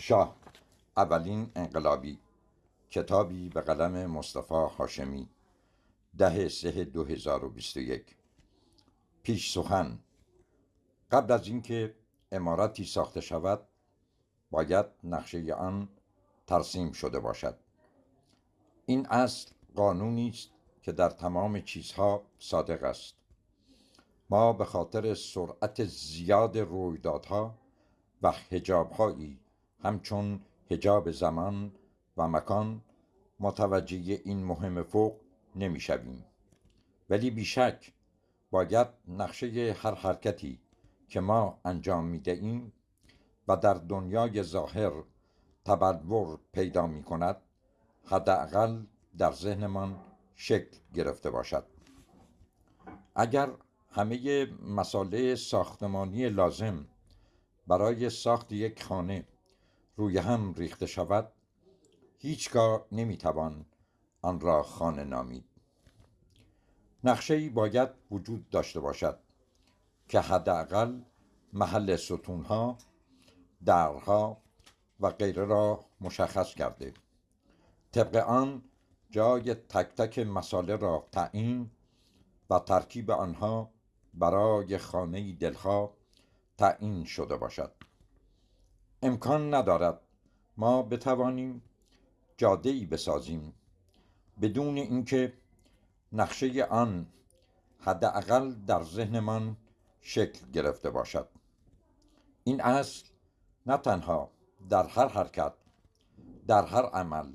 شاه اولین انقلابی. کتابی به قلم مصطفی هاشمی. ده سه دو هزار و بیست و یک. پیش سخن. قبل از اینکه امارتی ساخته شود باید نقشه آن ترسیم شده باشد. این اصل قانونی است که در تمام چیزها صادق است. ما به خاطر سرعت زیاد رویدادها و حجابهایی همچون حجاب زمان و مکان متوجه این مهم فوق نمی‌شویم. ولی بیشک باید نقشه هر حرکتی که ما انجام می‌دهیم و در دنیای ظاهر تبلور پیدا می کند حداقل در ذهنمان شکل گرفته باشد. اگر همه مساله ساختمانی لازم برای ساخت یک خانه روی هم ریخته شود هیچگاه نمی‌توان آن را خانه نامید. نقشه باید وجود داشته باشد که حداقل محل ستونها درها و غیره را مشخص کرده. طبق آن جای تک تک مساله را تعیین و ترکیب آنها برای خانه دلها تعیین شده باشد. امکان ندارد. ما بتوانیم جاده ای بسازیم. بدون اینکه نقشه آن حداقل در ذهنمان شکل گرفته باشد. این اصل نه تنها در هر حرکت در هر عمل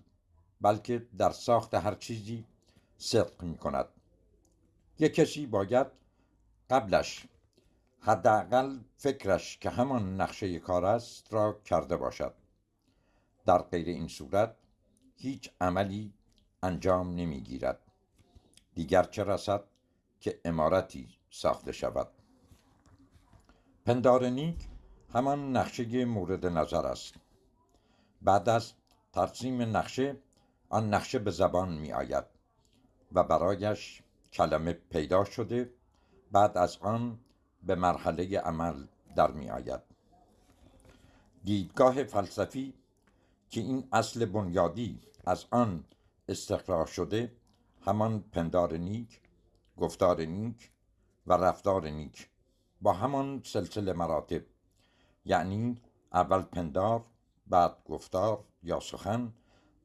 بلکه در ساخت هر چیزی صدق می کند یک کسی باید قبلش حداقل فکرش که همان نقشه کار است را کرده باشد. در غیر این صورت هیچ عملی انجام نمی‌گیرد دیگر چه رسد که امارتی ساخته شود. پندار نیک همان نقشه مورد نظر است. بعد از ترسیم نقشه آن نقشه به زبان می آید و برایش کلمه پیدا شده. بعد از آن به مرحله عمل در می آید. دیدگاه فلسفی که این اصل بنیادی از آن استخراج شده همان پندار نیک گفتار نیک و رفتار نیک با همان سلسله مراتب یعنی اول پندار بعد گفتار یا سخن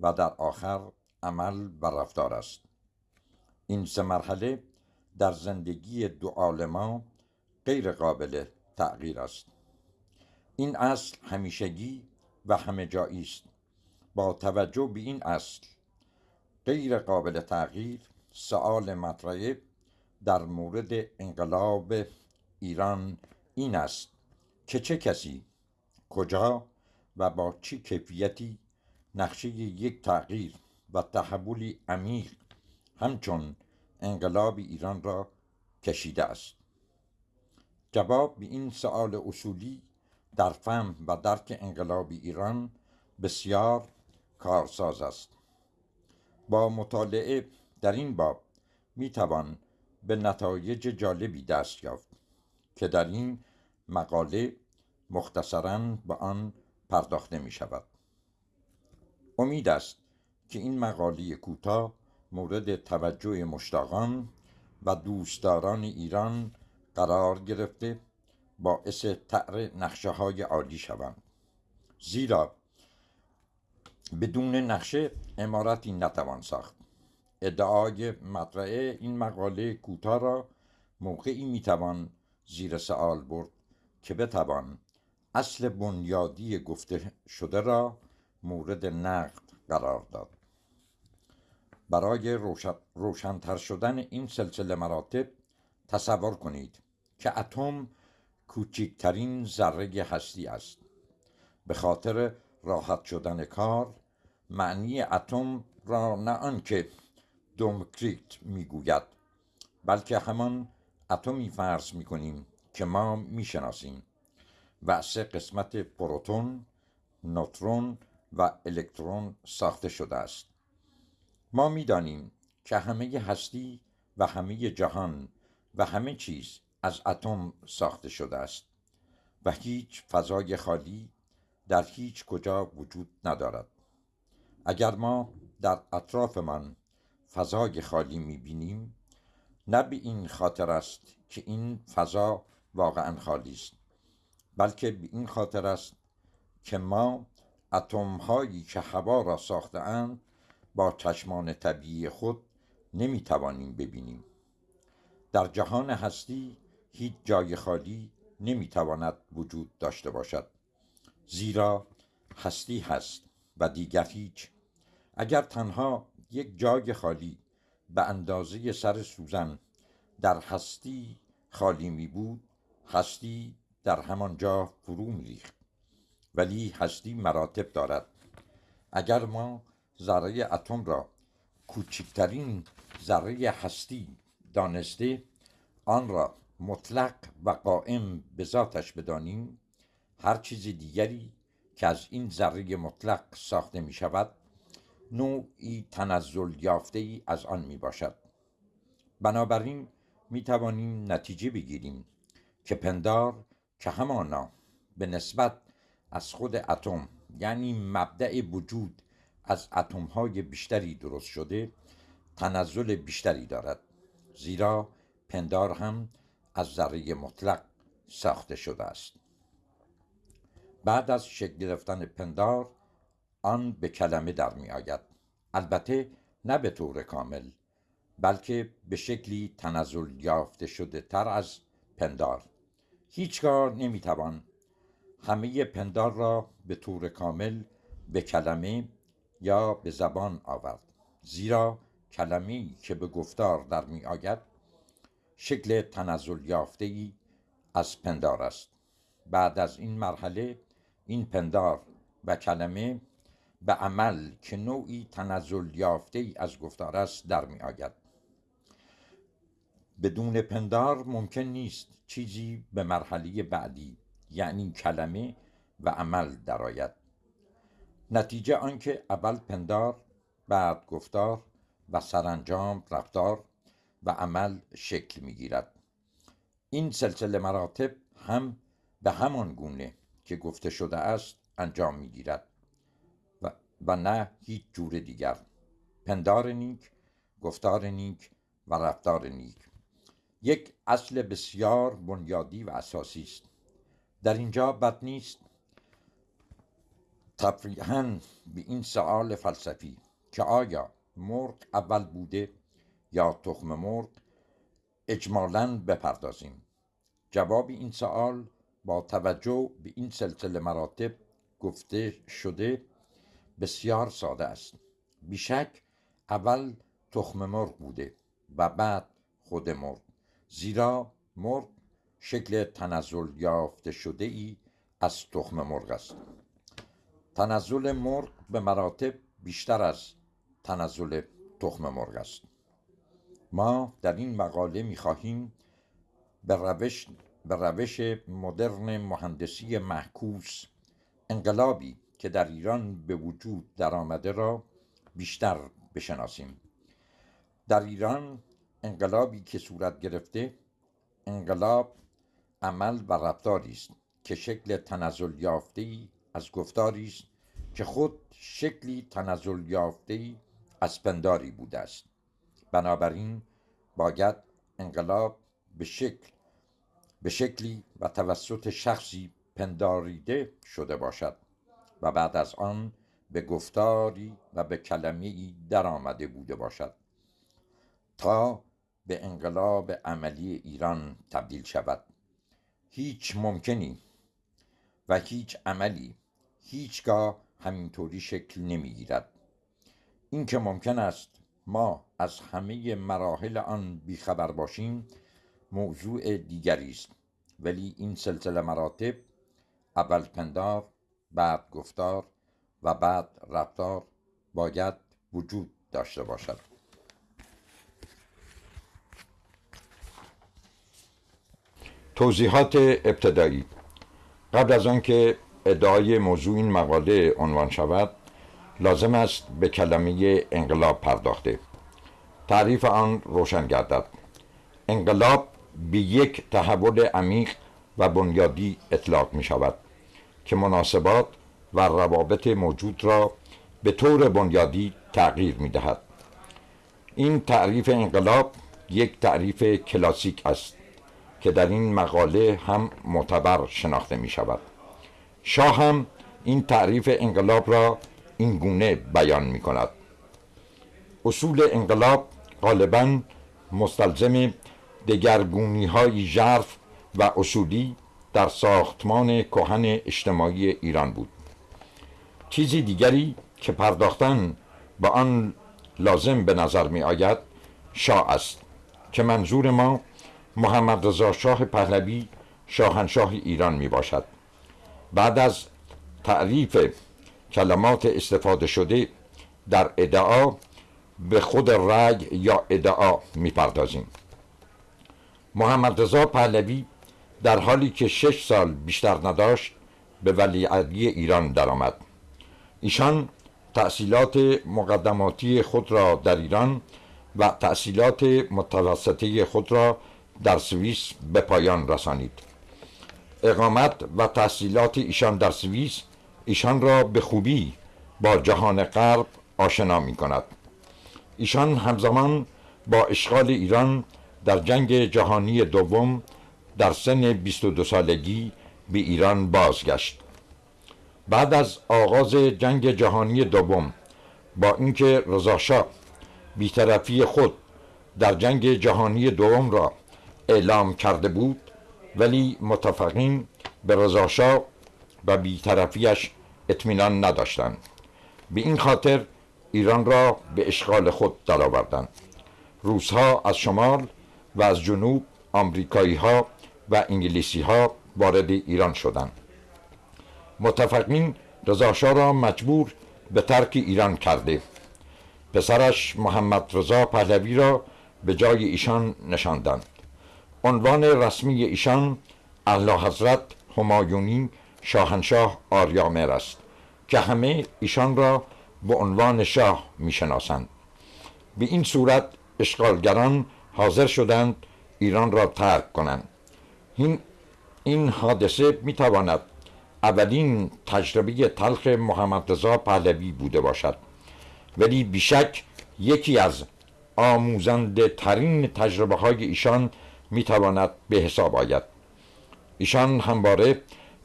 و در آخر عمل و رفتار است. این سه مرحله در زندگی دو عالما غیر قابل تغییر است. این اصل همیشگی و همه جایی است. با توجه به این اصل غیر قابل تغییر سؤال مطرحه در مورد انقلاب ایران این است که چه کسی کجا و با چه کیفیتی نقشه یک تغییر و تحولی عمیق همچون انقلاب ایران را کشیده است. جواب به این سؤال اصولی در فهم و درک انقلاب ایران بسیار کارساز است. با مطالعه در این باب می توان به نتایج جالبی دست یافت که در این مقاله مختصرا به آن پرداخته می شود. امید است که این مقاله کوتاه مورد توجه مشتاقان و دوستداران ایران قرار گرفته باعث تعر نقشه های عالی شوند. زیرا بدون نقشه امارتی نتوان ساخت. ادعای مطرح این مقاله کوتاه را موقعی می‌توان زیر سوال برد که بتوان اصل بنیادی گفته شده را مورد نقد قرار داد. برای روشنتر شدن این سلسله مراتب تصور کنید. که اتم کوچکترین ذره هستی است. به خاطر راحت شدن کار معنی اتم را نه آنکه دومکریت می‌گوید بلکه همان اتمی فرض می‌کنیم که ما می‌شناسیم. و سه قسمت پروتون نوترون و الکترون ساخته شده است. ما می‌دانیم که همه هستی و همه جهان و همه چیز از اتم ساخته شده است و هیچ فضای خالی در هیچ کجا وجود ندارد. اگر ما در اطرافمان فضای خالی می‌بینیم نه به این خاطر است که این فضا واقعا خالی است بلکه به این خاطر است که ما اتم هایی که هوا را ساختهاند با چشمان طبیعی خود نمی توانیم ببینیم. در جهان هستی هیچ جای خالی نمی تواند وجود داشته باشد. زیرا هستی هست و دیگر هیچ. اگر تنها یک جای خالی به اندازه سر سوزن در هستی خالی می بود هستی در همان جا فرو می ریخت ولی هستی مراتب دارد. اگر ما ذره اتم را کوچکترین ذره هستی دانسته آن را مطلق و قائم به ذاتش بدانیم هر چیز دیگری که از این ذره مطلق ساخته می شود نوعی تنزل یافته ای از آن می باشد بنابراین می توانیم نتیجه بگیریم که پندار که همانا به نسبت از خود اتم یعنی مبدع وجود از اتم های بیشتری درست شده تنزل بیشتری دارد. زیرا پندار هم از ذره مطلق ساخته شده است. بعد از شکل گرفتن پندار آن به کلمه در می آید. البته نه به طور کامل بلکه به شکلی تنزل یافته شده تر از پندار. هیچگاه نمی‌توان همه پندار را به طور کامل به کلمه یا به زبان آورد زیرا کلمه که به گفتار در می آید شکل تنزل یافته ای از پندار است. بعد از این مرحله این پندار و کلمه به عمل که نوعی تنزل یافته ای از گفتار است در می آید. بدون پندار ممکن نیست چیزی به مرحله بعدی یعنی کلمه و عمل درآید. نتیجه آنکه اول پندار بعد گفتار و سرانجام رفتار و عمل شکل می‌گیرد. این سلسله مراتب هم به همان گونه که گفته شده است انجام می‌گیرد و, و نه هیچ جور دیگر. پندار نیک گفتار نیک و رفتار نیک. یک اصل بسیار بنیادی و اساسی است. در اینجا بد نیست تفریحا به این سوال فلسفی که آیا مرغ اول بوده؟ یا تخم مرغ اجمالا بپردازیم. جواب این سوال با توجه به این سلسله مراتب گفته شده بسیار ساده است. بیشک اول تخم مرغ بوده و بعد خود مرغ. زیرا مرغ شکل تنزل یافته شده ای از تخم مرغ است. تنزل مرغ به مراتب بیشتر از تنزل تخم مرغ است. ما در این مقاله می خواهیم به روش, به روش مدرن مهندسی محکوس انقلابی که در ایران به وجود درآمده را بیشتر بشناسیم. در ایران انقلابی که صورت گرفته انقلاب عمل و رفتاری است که شکل تنزل یافته ای از گفتاری است که خود شکلی تنزل یافته ای از پنداری بوده است. بنابراین باید انقلاب به شکل به شکلی و توسط شخصی پنداریده شده باشد و بعد از آن به گفتاری و به کلمه ای در آمده بوده باشد تا به انقلاب عملی ایران تبدیل شود. هیچ ممکنی و هیچ عملی هیچگاه همینطوری شکل نمی‌گیرد. این که ممکن است ما از همه مراحل آن بیخبر باشیم موضوع دیگری است. ولی این سلسله مراتب اول پندار بعد گفتار و بعد رفتار باید وجود داشته باشد. توضیحات ابتدایی قبل از آنکه ادعای موضوع این مقاله عنوان شود لازم است به کلمه انقلاب پرداخته. تعریف آن روشن گردد. انقلاب به یک تحول عمیق و بنیادی اطلاق می شود که مناسبات و روابط موجود را به طور بنیادی تغییر می دهد. این تعریف انقلاب یک تعریف کلاسیک است که در این مقاله هم معتبر شناخته می شود. شاه هم این تعریف انقلاب را این گونه بیان می کند اصول انقلاب غالبا مستلزم دگرگونی های ژرف و اصولی در ساختمان کهن اجتماعی ایران بود. چیزی دیگری که پرداختن به آن لازم به نظر می آید شاه است که منظور ما محمد رضا شاه پهلوی شاهنشاه ایران می باشد بعد از تعریف کلمات استفاده شده در ادعا به خود رگ یا ادعا می‌پردازیم. محمد رضا پهلوی در حالی که شش سال بیشتر نداشت به ولیعهدی ایران درآمد. ایشان تحصیلات مقدماتی خود را در ایران و تحصیلات متوسطه خود را در سوئیس به پایان رسانید. اقامت و تحصیلات ایشان در سوئیس ایشان را به خوبی با جهان غرب آشنا می کند ایشان همزمان با اشغال ایران در جنگ جهانی دوم در سن 22 سالگی به ایران بازگشت. بعد از آغاز جنگ جهانی دوم با اینکه رضاشاه بیطرفی خود در جنگ جهانی دوم را اعلام کرده بود ولی متفقین به رضاشاه و بیطرفیش اطمینان نداشتند. به این خاطر ایران را به اشغال خود درآوردند. روسها از شمال و از جنوب آمریکایی ها و انگلیسی ها وارد ایران شدند. متفقین رضاشاه را مجبور به ترک ایران کرده. پسرش محمد رضا پهلوی را به جای ایشان نشاندند. عنوان رسمی ایشان اعلی حضرت همایونی شاهنشاه آریامر است که همه ایشان را به عنوان شاه می‌شناسند. به این صورت اشغالگران حاضر شدند ایران را ترک کنند. این این حادثه می‌تواند اولین تجربه تلخ محمد رضا پهلوی بوده باشد. ولی بیشک یکی از آموزنده ترین تجربه های ایشان می‌تواند به حساب آید. ایشان همواره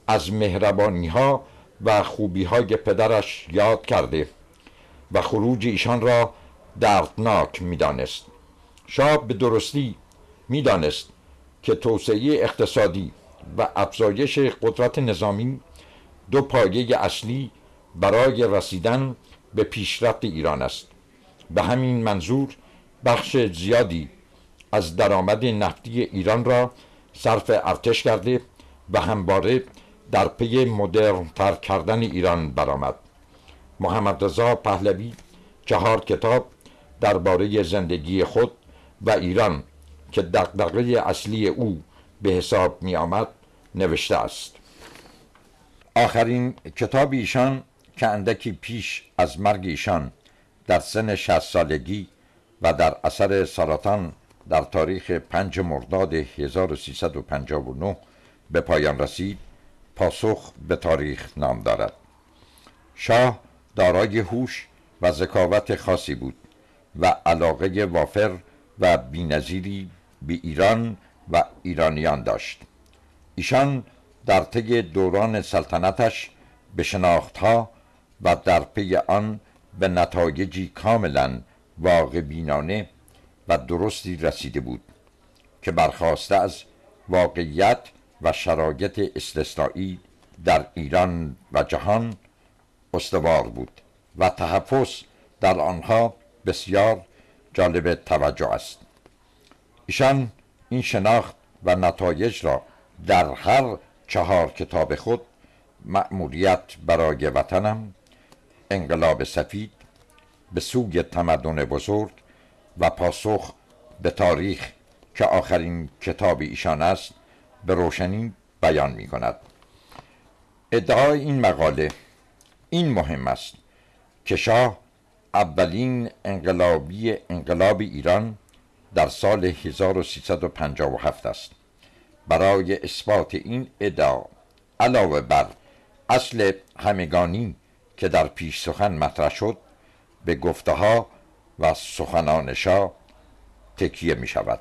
از مهربانی ها و خوبی های پدرش یاد کرده و خروج ایشان را دردناک می‌دانست. شاه به درستی می‌دانست که توسعه اقتصادی و افزایش قدرت نظامی دو پایه اصلی برای رسیدن به پیشرفت ایران است. به همین منظور بخش زیادی از درآمد نفتی ایران را صرف ارتش کرده و همواره در پی مدرن تر کردن ایران برآمد. محمد رضا پهلوی چهار کتاب درباره زندگی خود و ایران که دقدقه اصلی او به حساب می آمد نوشته است. آخرین کتاب ایشان که اندکی پیش از مرگ ایشان در سن 60 سالگی و در اثر سرطان در تاریخ 5 مرداد 1359 به پایان رسید پاسخ به تاریخ نام دارد. شاه دارای هوش و ذکاوت خاصی بود و علاقه وافر و بینظیری به ایران و ایرانیان داشت. ایشان در طی دوران سلطنتش به شناختها و در پی آن به نتایجی کاملا واقع بینانه و درستی رسیده بود که برخواسته از واقعیت و شرایط استثنایی در ایران و جهان استوار بود و تحفظ در آنها بسیار جالب توجه است. ایشان این شناخت و نتایج را در هر چهار کتاب خود مأموریت برای وطنم انقلاب سفید به سوی تمدن بزرگ و پاسخ به تاریخ که آخرین کتاب ایشان است به روشنی بیان می کند ادعای این مقاله این مهم است که شاه اولین انقلابی انقلاب ایران در سال 1357 است. برای اثبات این ادعا علاوه بر اصل همگانی که در پیش سخن مطرح شد به گفته ها و سخنان شاه تکیه می شود